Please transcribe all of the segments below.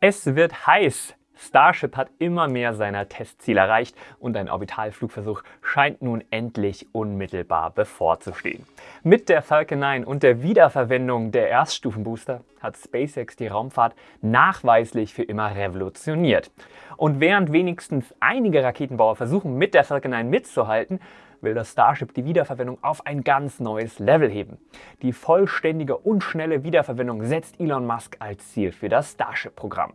Es wird heiß. Starship hat immer mehr seiner Testziele erreicht und ein Orbitalflugversuch scheint nun endlich unmittelbar bevorzustehen. Mit der Falcon 9 und der Wiederverwendung der Erststufenbooster hat SpaceX die Raumfahrt nachweislich für immer revolutioniert. Und während wenigstens einige Raketenbauer versuchen, mit der Falcon 9 mitzuhalten, will das Starship die Wiederverwendung auf ein ganz neues Level heben. Die vollständige und schnelle Wiederverwendung setzt Elon Musk als Ziel für das Starship-Programm.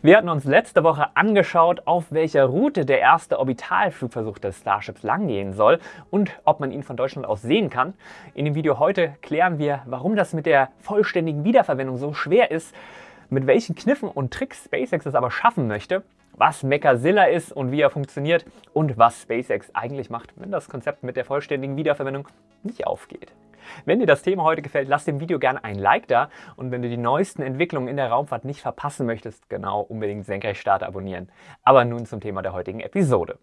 Wir hatten uns letzte Woche angeschaut, auf welcher Route der erste Orbitalflugversuch des Starships langgehen soll und ob man ihn von Deutschland aus sehen kann. In dem Video heute klären wir, warum das mit der vollständigen Wiederverwendung so schwer ist, mit welchen Kniffen und Tricks SpaceX es aber schaffen möchte, was Mechazilla ist und wie er funktioniert und was SpaceX eigentlich macht, wenn das Konzept mit der vollständigen Wiederverwendung nicht aufgeht. Wenn dir das Thema heute gefällt, lass dem Video gerne ein Like da und wenn du die neuesten Entwicklungen in der Raumfahrt nicht verpassen möchtest, genau unbedingt Senkrechtstarter abonnieren. Aber nun zum Thema der heutigen Episode.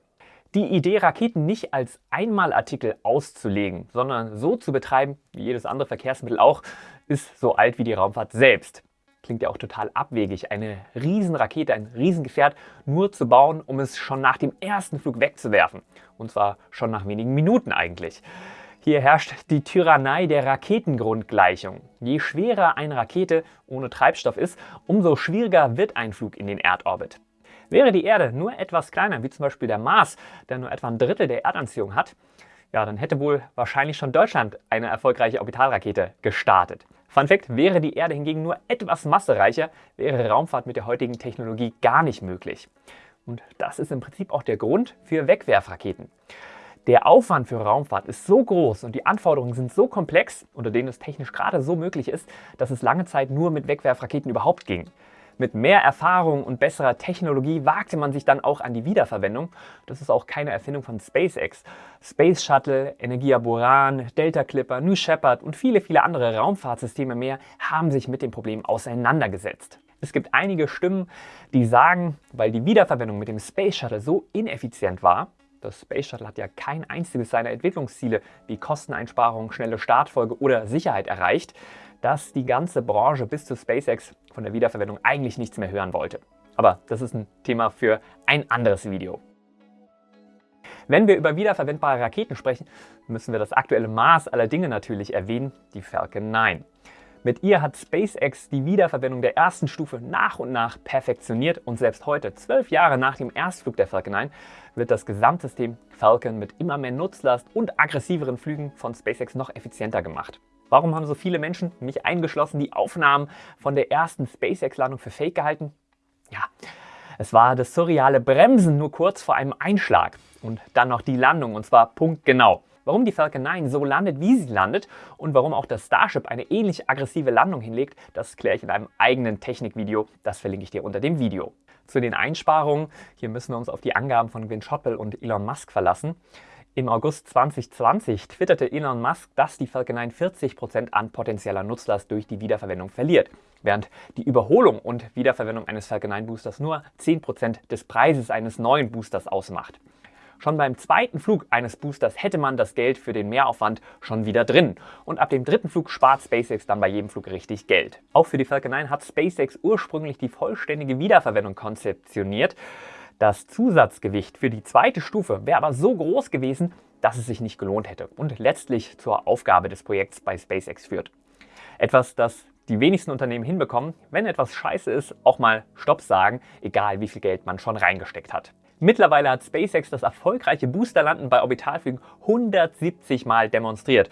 Die Idee, Raketen nicht als Einmalartikel auszulegen, sondern so zu betreiben, wie jedes andere Verkehrsmittel auch, ist so alt wie die Raumfahrt selbst. Klingt ja auch total abwegig, eine Riesenrakete, ein Riesengefährt nur zu bauen, um es schon nach dem ersten Flug wegzuwerfen. Und zwar schon nach wenigen Minuten eigentlich. Hier herrscht die Tyrannei der Raketengrundgleichung. Je schwerer eine Rakete ohne Treibstoff ist, umso schwieriger wird ein Flug in den Erdorbit. Wäre die Erde nur etwas kleiner, wie zum Beispiel der Mars, der nur etwa ein Drittel der Erdanziehung hat, ja, dann hätte wohl wahrscheinlich schon Deutschland eine erfolgreiche Orbitalrakete gestartet. Fun Fact, wäre die Erde hingegen nur etwas massereicher, wäre Raumfahrt mit der heutigen Technologie gar nicht möglich. Und das ist im Prinzip auch der Grund für Wegwerfraketen. Der Aufwand für Raumfahrt ist so groß und die Anforderungen sind so komplex, unter denen es technisch gerade so möglich ist, dass es lange Zeit nur mit Wegwerfraketen überhaupt ging. Mit mehr Erfahrung und besserer Technologie wagte man sich dann auch an die Wiederverwendung. Das ist auch keine Erfindung von SpaceX. Space Shuttle, Energia Buran, Delta Clipper, New Shepard und viele, viele andere Raumfahrtsysteme mehr haben sich mit dem Problem auseinandergesetzt. Es gibt einige Stimmen, die sagen, weil die Wiederverwendung mit dem Space Shuttle so ineffizient war, das Space Shuttle hat ja kein einziges seiner Entwicklungsziele wie Kosteneinsparung, schnelle Startfolge oder Sicherheit erreicht, dass die ganze Branche bis zu SpaceX von der Wiederverwendung eigentlich nichts mehr hören wollte. Aber das ist ein Thema für ein anderes Video. Wenn wir über wiederverwendbare Raketen sprechen, müssen wir das aktuelle Maß aller Dinge natürlich erwähnen, die Falcon 9. Mit ihr hat SpaceX die Wiederverwendung der ersten Stufe nach und nach perfektioniert und selbst heute, zwölf Jahre nach dem Erstflug der Falcon 9, wird das Gesamtsystem Falcon mit immer mehr Nutzlast und aggressiveren Flügen von SpaceX noch effizienter gemacht. Warum haben so viele Menschen, mich eingeschlossen, die Aufnahmen von der ersten SpaceX-Landung für Fake gehalten? Ja, es war das surreale Bremsen nur kurz vor einem Einschlag und dann noch die Landung und zwar punktgenau. Warum die Falcon 9 so landet, wie sie landet und warum auch das Starship eine ähnlich aggressive Landung hinlegt, das kläre ich in einem eigenen Technikvideo. Das verlinke ich dir unter dem Video. Zu den Einsparungen, hier müssen wir uns auf die Angaben von Gwynne Shotwell und Elon Musk verlassen. Im August 2020 twitterte Elon Musk, dass die Falcon 9 40% an potenzieller Nutzlast durch die Wiederverwendung verliert, während die Überholung und Wiederverwendung eines Falcon 9 Boosters nur 10% des Preises eines neuen Boosters ausmacht. Schon beim zweiten Flug eines Boosters hätte man das Geld für den Mehraufwand schon wieder drin. Und ab dem dritten Flug spart SpaceX dann bei jedem Flug richtig Geld. Auch für die Falcon 9 hat SpaceX ursprünglich die vollständige Wiederverwendung konzeptioniert. Das Zusatzgewicht für die zweite Stufe wäre aber so groß gewesen, dass es sich nicht gelohnt hätte und letztlich zur Aufgabe des Projekts bei SpaceX führt. Etwas, das die wenigsten Unternehmen hinbekommen, wenn etwas scheiße ist, auch mal Stopp sagen, egal wie viel Geld man schon reingesteckt hat. Mittlerweile hat SpaceX das erfolgreiche Boosterlanden bei Orbitalflügen 170 Mal demonstriert.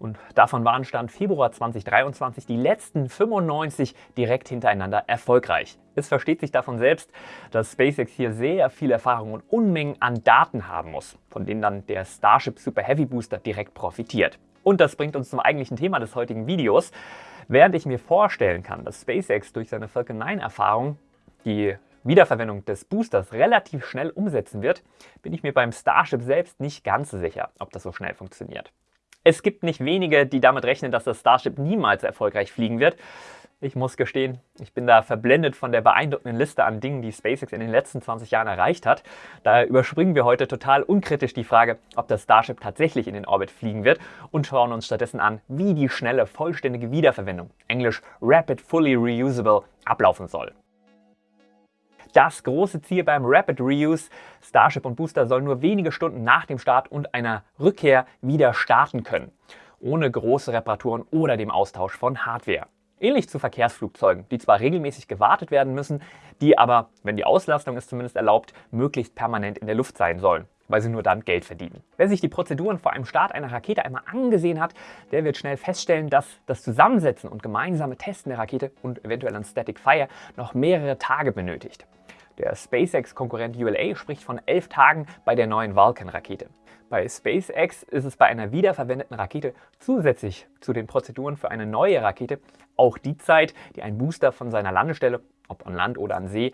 Und davon waren Stand Februar 2023 die letzten 95 direkt hintereinander erfolgreich. Es versteht sich davon selbst, dass SpaceX hier sehr viel Erfahrung und Unmengen an Daten haben muss, von denen dann der Starship Super Heavy Booster direkt profitiert. Und das bringt uns zum eigentlichen Thema des heutigen Videos. Während ich mir vorstellen kann, dass SpaceX durch seine Falcon 9 Erfahrung die Wiederverwendung des Boosters relativ schnell umsetzen wird, bin ich mir beim Starship selbst nicht ganz sicher, ob das so schnell funktioniert. Es gibt nicht wenige, die damit rechnen, dass das Starship niemals erfolgreich fliegen wird. Ich muss gestehen, ich bin da verblendet von der beeindruckenden Liste an Dingen, die SpaceX in den letzten 20 Jahren erreicht hat. Daher überspringen wir heute total unkritisch die Frage, ob das Starship tatsächlich in den Orbit fliegen wird und schauen uns stattdessen an, wie die schnelle, vollständige Wiederverwendung, englisch Rapid Fully Reusable, ablaufen soll. Das große Ziel beim Rapid Reuse, Starship und Booster sollen nur wenige Stunden nach dem Start und einer Rückkehr wieder starten können, ohne große Reparaturen oder dem Austausch von Hardware. Ähnlich zu Verkehrsflugzeugen, die zwar regelmäßig gewartet werden müssen, die aber, wenn die Auslastung es zumindest erlaubt, möglichst permanent in der Luft sein sollen, weil sie nur dann Geld verdienen. Wer sich die Prozeduren vor einem Start einer Rakete einmal angesehen hat, der wird schnell feststellen, dass das Zusammensetzen und gemeinsame Testen der Rakete und eventuell ein Static Fire noch mehrere Tage benötigt. Der SpaceX-Konkurrent ULA spricht von elf Tagen bei der neuen Vulcan-Rakete. Bei SpaceX ist es bei einer wiederverwendeten Rakete zusätzlich zu den Prozeduren für eine neue Rakete auch die Zeit, die ein Booster von seiner Landestelle, ob an Land oder an See,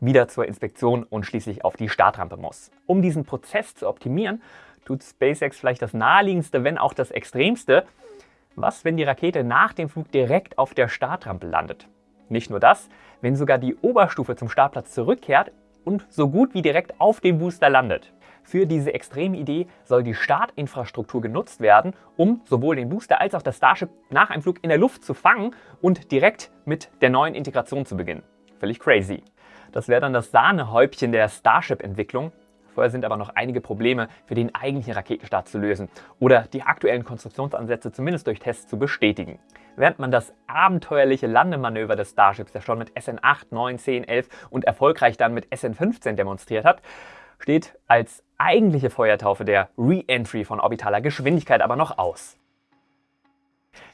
wieder zur Inspektion und schließlich auf die Startrampe muss. Um diesen Prozess zu optimieren, tut SpaceX vielleicht das naheliegendste, wenn auch das extremste. Was, wenn die Rakete nach dem Flug direkt auf der Startrampe landet? Nicht nur das, wenn sogar die Oberstufe zum Startplatz zurückkehrt und so gut wie direkt auf dem Booster landet. Für diese extreme Idee soll die Startinfrastruktur genutzt werden, um sowohl den Booster als auch das Starship nach einem Flug in der Luft zu fangen und direkt mit der neuen Integration zu beginnen. Völlig crazy. Das wäre dann das Sahnehäubchen der Starship-Entwicklung. Vorher sind aber noch einige Probleme für den eigentlichen Raketenstart zu lösen oder die aktuellen Konstruktionsansätze zumindest durch Tests zu bestätigen. Während man das abenteuerliche Landemanöver des Starships ja schon mit SN 8, 9, 10, 11 und erfolgreich dann mit SN 15 demonstriert hat, steht als eigentliche Feuertaufe der Re-Entry von orbitaler Geschwindigkeit aber noch aus.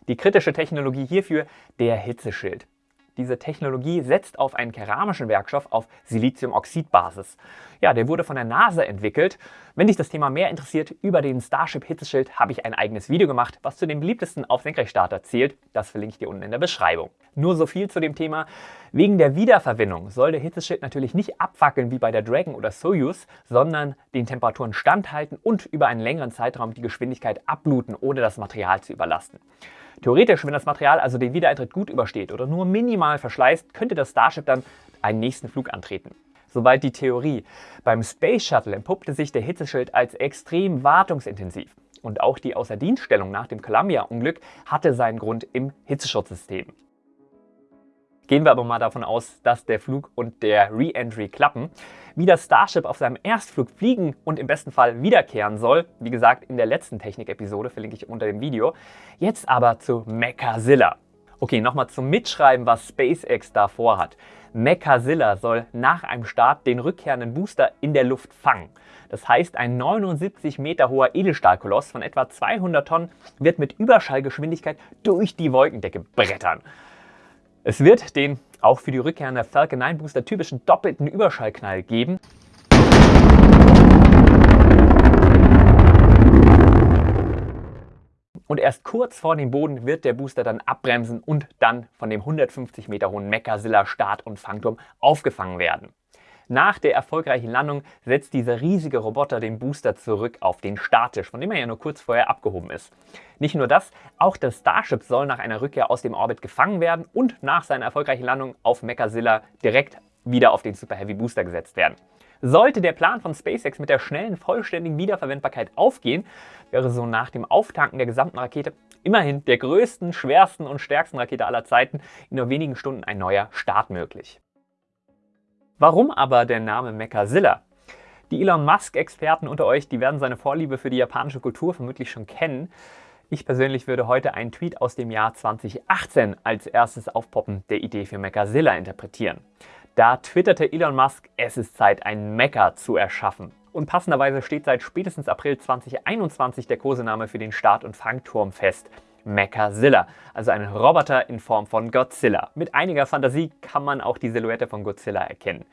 Die kritische Technologie hierfür der Hitzeschild. Diese Technologie setzt auf einen keramischen Werkstoff auf Siliziumoxidbasis. Ja, der wurde von der NASA entwickelt. Wenn dich das Thema mehr interessiert, über den Starship Hitzeschild habe ich ein eigenes Video gemacht, was zu den beliebtesten auf Senkrechtstarter zählt. Das verlinke ich dir unten in der Beschreibung. Nur so viel zu dem Thema. Wegen der Wiederverwendung soll der Hitzeschild natürlich nicht abwackeln wie bei der Dragon oder Soyuz, sondern den Temperaturen standhalten und über einen längeren Zeitraum die Geschwindigkeit abbluten, ohne das Material zu überlasten. Theoretisch, wenn das Material also den Wiedereintritt gut übersteht oder nur minimal verschleißt, könnte das Starship dann einen nächsten Flug antreten. Soweit die Theorie. Beim Space Shuttle entpuppte sich der Hitzeschild als extrem wartungsintensiv. Und auch die Außerdienststellung nach dem Columbia-Unglück hatte seinen Grund im Hitzeschutzsystem. Gehen wir aber mal davon aus, dass der Flug und der Re-Entry klappen. Wie das Starship auf seinem Erstflug fliegen und im besten Fall wiederkehren soll, wie gesagt in der letzten Technik-Episode, verlinke ich unter dem Video. Jetzt aber zu Mechazilla. Okay, nochmal zum Mitschreiben, was SpaceX da vorhat. Mechazilla soll nach einem Start den rückkehrenden Booster in der Luft fangen. Das heißt, ein 79 Meter hoher Edelstahlkoloss von etwa 200 Tonnen wird mit Überschallgeschwindigkeit durch die Wolkendecke brettern. Es wird den auch für die rückkehrende Falcon 9 Booster typischen doppelten Überschallknall geben. Und erst kurz vor dem Boden wird der Booster dann abbremsen und dann von dem 150 Meter hohen Mechazilla Start- und Fangturm aufgefangen werden. Nach der erfolgreichen Landung setzt dieser riesige Roboter den Booster zurück auf den Starttisch, von dem er ja nur kurz vorher abgehoben ist. Nicht nur das, auch das Starship soll nach einer Rückkehr aus dem Orbit gefangen werden und nach seiner erfolgreichen Landung auf Mechazilla direkt wieder auf den Super Heavy Booster gesetzt werden. Sollte der Plan von SpaceX mit der schnellen, vollständigen Wiederverwendbarkeit aufgehen, wäre so nach dem Auftanken der gesamten Rakete immerhin der größten, schwersten und stärksten Rakete aller Zeiten in nur wenigen Stunden ein neuer Start möglich. Warum aber der Name Mechazilla? Die Elon Musk-Experten unter euch, die werden seine Vorliebe für die japanische Kultur vermutlich schon kennen. Ich persönlich würde heute einen Tweet aus dem Jahr 2018 als erstes Aufpoppen der Idee für Mechazilla interpretieren. Da twitterte Elon Musk, es ist Zeit, ein Mecha zu erschaffen. Und passenderweise steht seit spätestens April 2021 der Kosename für den Start- und Fangturm fest. Mechazilla, also ein Roboter in Form von Godzilla. Mit einiger Fantasie kann man auch die Silhouette von Godzilla erkennen.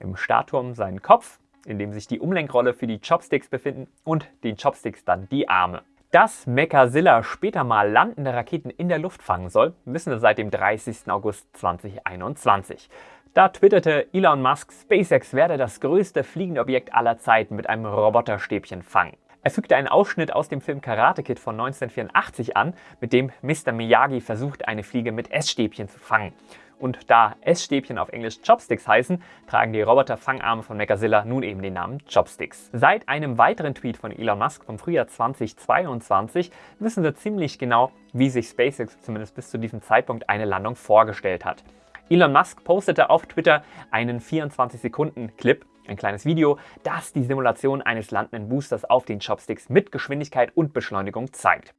Im Startturm seinen Kopf, in dem sich die Umlenkrolle für die Chopsticks befinden und den Chopsticks dann die Arme. Dass Mechazilla später mal landende Raketen in der Luft fangen soll, wissen wir seit dem 30. August 2021. Da twitterte Elon Musk, SpaceX werde das größte fliegende Objekt aller Zeiten mit einem Roboterstäbchen fangen. Er fügte einen Ausschnitt aus dem Film Karate Kid von 1984 an, mit dem Mr. Miyagi versucht, eine Fliege mit Essstäbchen zu fangen. Und da Essstäbchen auf Englisch Chopsticks heißen, tragen die Roboter-Fangarme von Mechazilla nun eben den Namen Chopsticks. Seit einem weiteren Tweet von Elon Musk vom Frühjahr 2022 wissen wir ziemlich genau, wie sich SpaceX zumindest bis zu diesem Zeitpunkt eine Landung vorgestellt hat. Elon Musk postete auf Twitter einen 24-Sekunden-Clip, ein kleines Video, das die Simulation eines landenden Boosters auf den Chopsticks mit Geschwindigkeit und Beschleunigung zeigt.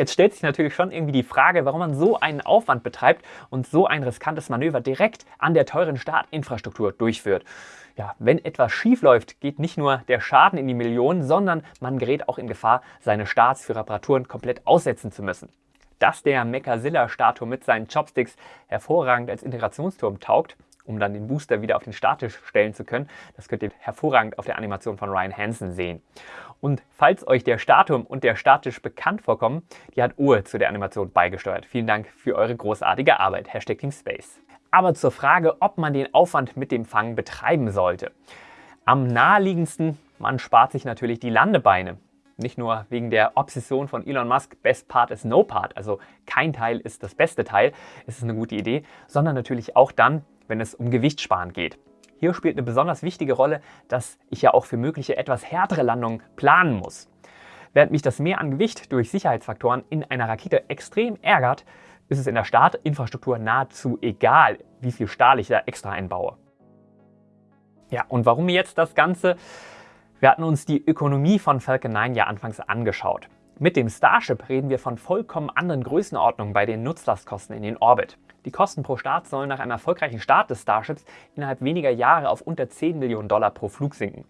Jetzt stellt sich natürlich schon irgendwie die Frage, warum man so einen Aufwand betreibt und so ein riskantes Manöver direkt an der teuren Startinfrastruktur durchführt. Ja, wenn etwas schief läuft, geht nicht nur der Schaden in die Millionen, sondern man gerät auch in Gefahr, seine Starts für Reparaturen komplett aussetzen zu müssen. Dass der Mechazilla-Statue mit seinen Chopsticks hervorragend als Integrationsturm taugt, um dann den Booster wieder auf den Statisch stellen zu können. Das könnt ihr hervorragend auf der Animation von Ryan Hansen sehen. Und falls euch der Statum und der Statisch bekannt vorkommen, die hat Uhr zu der Animation beigesteuert. Vielen Dank für eure großartige Arbeit. Hashtag Team Space. Aber zur Frage, ob man den Aufwand mit dem Fang betreiben sollte. Am naheliegendsten, man spart sich natürlich die Landebeine. Nicht nur wegen der Obsession von Elon Musk, Best Part is No Part, also kein Teil ist das beste Teil, ist es eine gute Idee, sondern natürlich auch dann, wenn es um Gewichtssparen geht. Hier spielt eine besonders wichtige Rolle, dass ich ja auch für mögliche etwas härtere Landungen planen muss. Während mich das Mehr an Gewicht durch Sicherheitsfaktoren in einer Rakete extrem ärgert, ist es in der Startinfrastruktur nahezu egal, wie viel Stahl ich da extra einbaue. Ja, und warum jetzt das Ganze? Wir hatten uns die Ökonomie von Falcon 9 ja anfangs angeschaut. Mit dem Starship reden wir von vollkommen anderen Größenordnungen bei den Nutzlastkosten in den Orbit. Die Kosten pro Start sollen nach einem erfolgreichen Start des Starships innerhalb weniger Jahre auf unter 10 Millionen Dollar pro Flug sinken.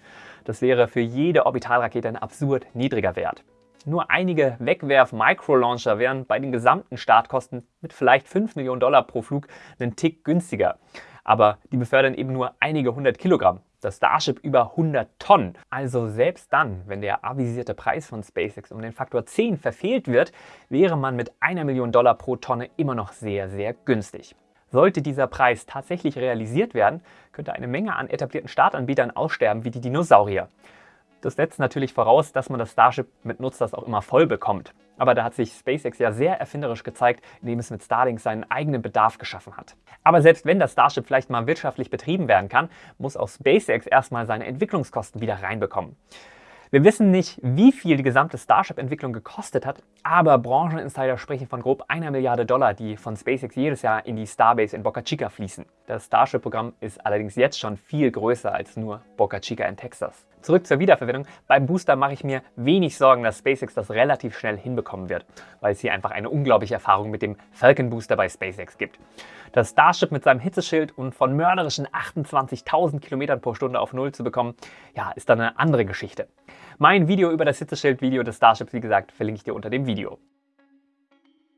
Das wäre für jede Orbitalrakete ein absurd niedriger Wert. Nur einige Wegwerf-Microlauncher wären bei den gesamten Startkosten mit vielleicht 5 Millionen Dollar pro Flug einen Tick günstiger. Aber die befördern eben nur einige hundert Kilogramm das Starship über 100 Tonnen. Also selbst dann, wenn der avisierte Preis von SpaceX um den Faktor 10 verfehlt wird, wäre man mit einer Million Dollar pro Tonne immer noch sehr, sehr günstig. Sollte dieser Preis tatsächlich realisiert werden, könnte eine Menge an etablierten Startanbietern aussterben wie die Dinosaurier. Das setzt natürlich voraus, dass man das Starship mit Nutzlast auch immer voll bekommt. Aber da hat sich SpaceX ja sehr erfinderisch gezeigt, indem es mit Starlink seinen eigenen Bedarf geschaffen hat. Aber selbst wenn das Starship vielleicht mal wirtschaftlich betrieben werden kann, muss auch SpaceX erstmal seine Entwicklungskosten wieder reinbekommen. Wir wissen nicht, wie viel die gesamte Starship-Entwicklung gekostet hat, aber Brancheninsider sprechen von grob einer Milliarde Dollar, die von SpaceX jedes Jahr in die Starbase in Boca Chica fließen. Das Starship-Programm ist allerdings jetzt schon viel größer als nur Boca Chica in Texas. Zurück zur Wiederverwendung. Beim Booster mache ich mir wenig Sorgen, dass SpaceX das relativ schnell hinbekommen wird, weil es hier einfach eine unglaubliche Erfahrung mit dem Falcon Booster bei SpaceX gibt. Das Starship mit seinem Hitzeschild und von mörderischen 28.000 Km pro Stunde auf Null zu bekommen, ja, ist dann eine andere Geschichte. Mein Video über das Hitzeschild-Video des Starships, wie gesagt, verlinke ich dir unter dem Video.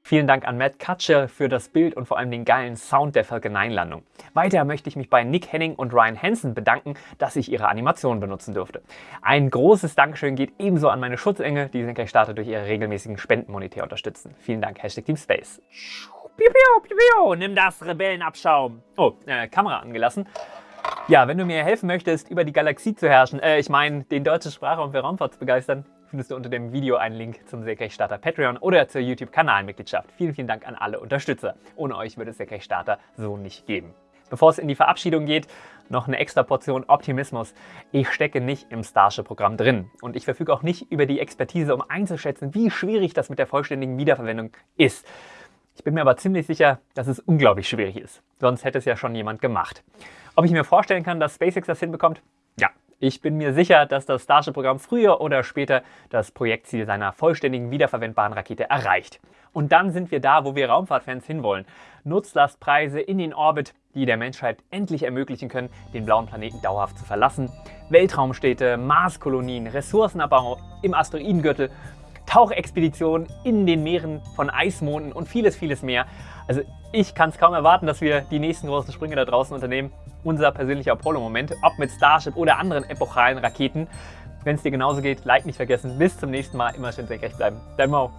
Vielen Dank an Matt Kutcher für das Bild und vor allem den geilen Sound der Falcon 9 Landung. Weiter möchte ich mich bei Nick Henning und Ryan Hansen bedanken, dass ich ihre Animation benutzen durfte. Ein großes Dankeschön geht ebenso an meine Schutzengel, die Senkrechtstarter durch ihre regelmäßigen Spendenmonetär unterstützen. Vielen Dank, Hashtag Team Space. Piu, piu, piu, piu. Nimm das Rebellenabschaum. Oh, äh, Kamera angelassen. Ja, wenn du mir helfen möchtest, über die Galaxie zu herrschen, äh, ich meine, den deutschen Sprachraum für Raumfahrt zu begeistern, findest du unter dem Video einen Link zum Senkrechtstarter Patreon oder zur YouTube-Kanalmitgliedschaft. Vielen, vielen Dank an alle Unterstützer. Ohne euch würde es Senkrechtstarter so nicht geben. Bevor es in die Verabschiedung geht, noch eine extra Portion Optimismus. Ich stecke nicht im Starship-Programm drin und ich verfüge auch nicht über die Expertise, um einzuschätzen, wie schwierig das mit der vollständigen Wiederverwendung ist. Ich bin mir aber ziemlich sicher, dass es unglaublich schwierig ist. Sonst hätte es ja schon jemand gemacht. Ob ich mir vorstellen kann, dass SpaceX das hinbekommt? Ja, ich bin mir sicher, dass das Starship-Programm früher oder später das Projektziel seiner vollständigen wiederverwendbaren Rakete erreicht. Und dann sind wir da, wo wir Raumfahrtfans hinwollen. Nutzlastpreise in den Orbit, die der Menschheit endlich ermöglichen können, den blauen Planeten dauerhaft zu verlassen. Weltraumstädte, Marskolonien, Ressourcenabbau im Asteroidengürtel Tauchexpeditionen in den Meeren von Eismonden und vieles, vieles mehr. Also ich kann es kaum erwarten, dass wir die nächsten großen Sprünge da draußen unternehmen. Unser persönlicher Apollo-Moment, ob mit Starship oder anderen epochalen Raketen. Wenn es dir genauso geht, Like nicht vergessen. Bis zum nächsten Mal. Immer schön senkrecht bleiben. Dein Mo.